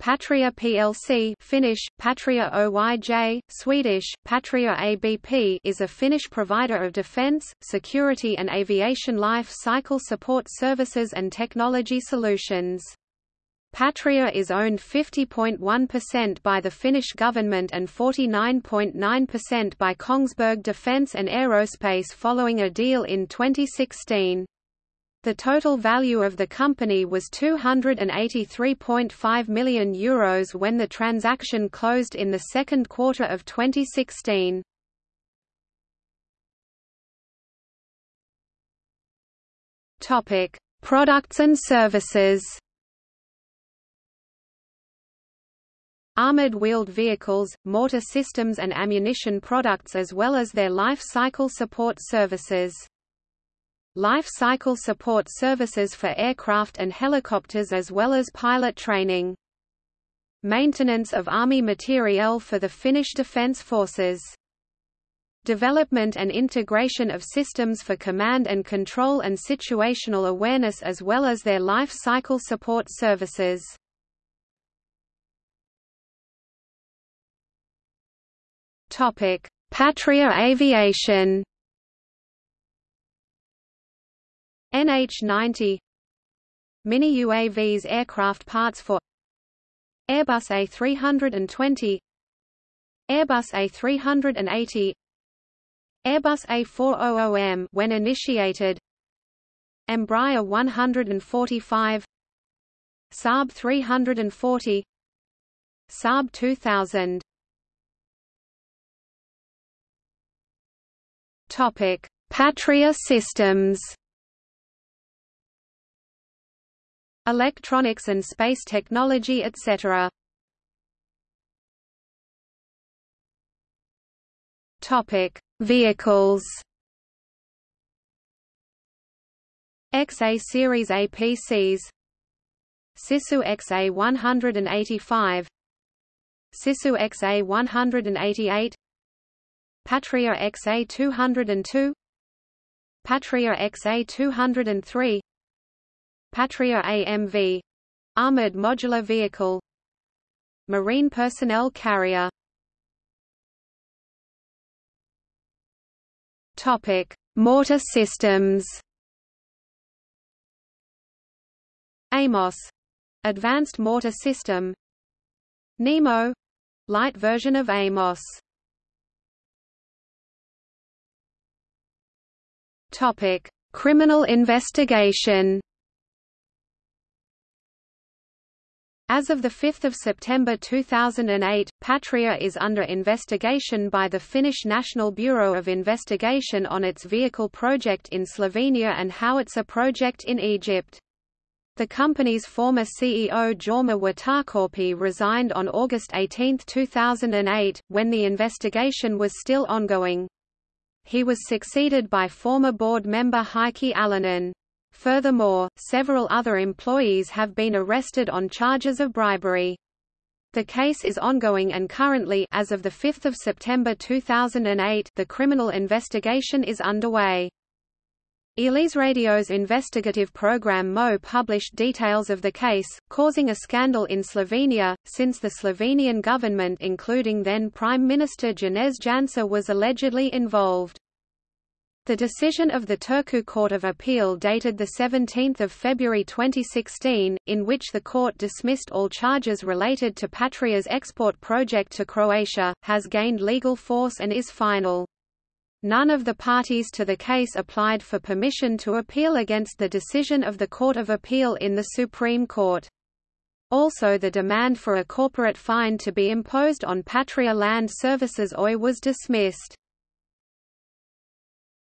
Patria plc Finnish, Patria Oyj, Swedish, Patria ABP is a Finnish provider of defence, security and aviation life cycle support services and technology solutions. Patria is owned 50.1% by the Finnish government and 49.9% by Kongsberg Defence and Aerospace following a deal in 2016. The total value of the company was €283.5 million Euros when the transaction closed in the second quarter of 2016. Topic: Products and services. Armored wheeled vehicles, mortar systems and ammunition products as well as their life cycle support services. Life cycle support services for aircraft and helicopters as well as pilot training. Maintenance of Army materiel for the Finnish Defence Forces. Development and integration of systems for command and control and situational awareness as well as their life cycle support services. Patria Aviation NH-90 Mini UAVs aircraft parts for Airbus A320 Airbus A380 Airbus A400M when initiated Embraer 145 Saab 340 Saab 2000 Topic Patria Systems electronics and space technology etc. Topic: Vehicles. XA series APCs. Sisu XA 185. Sisu XA 188. Patria XA 202. Patria XA 203. Patria AMV armored modular vehicle Marine personnel carrier. Mortar systems. AMOS Advanced Mortar System. Nemo light version of AMOS. Topic Criminal investigation As of 5 September 2008, Patria is under investigation by the Finnish National Bureau of Investigation on its vehicle project in Slovenia and howitzer project in Egypt. The company's former CEO Jorma Wiitakorpi resigned on August 18, 2008, when the investigation was still ongoing. He was succeeded by former board member Heikki Alanen. Furthermore, several other employees have been arrested on charges of bribery. The case is ongoing and currently as of 5 September 2008 the criminal investigation is underway. Radio's investigative program MO published details of the case, causing a scandal in Slovenia, since the Slovenian government including then Prime Minister Janez Janša was allegedly involved. The decision of the Turku Court of Appeal dated 17 February 2016, in which the court dismissed all charges related to Patria's export project to Croatia, has gained legal force and is final. None of the parties to the case applied for permission to appeal against the decision of the Court of Appeal in the Supreme Court. Also the demand for a corporate fine to be imposed on Patria Land Services Oy was dismissed.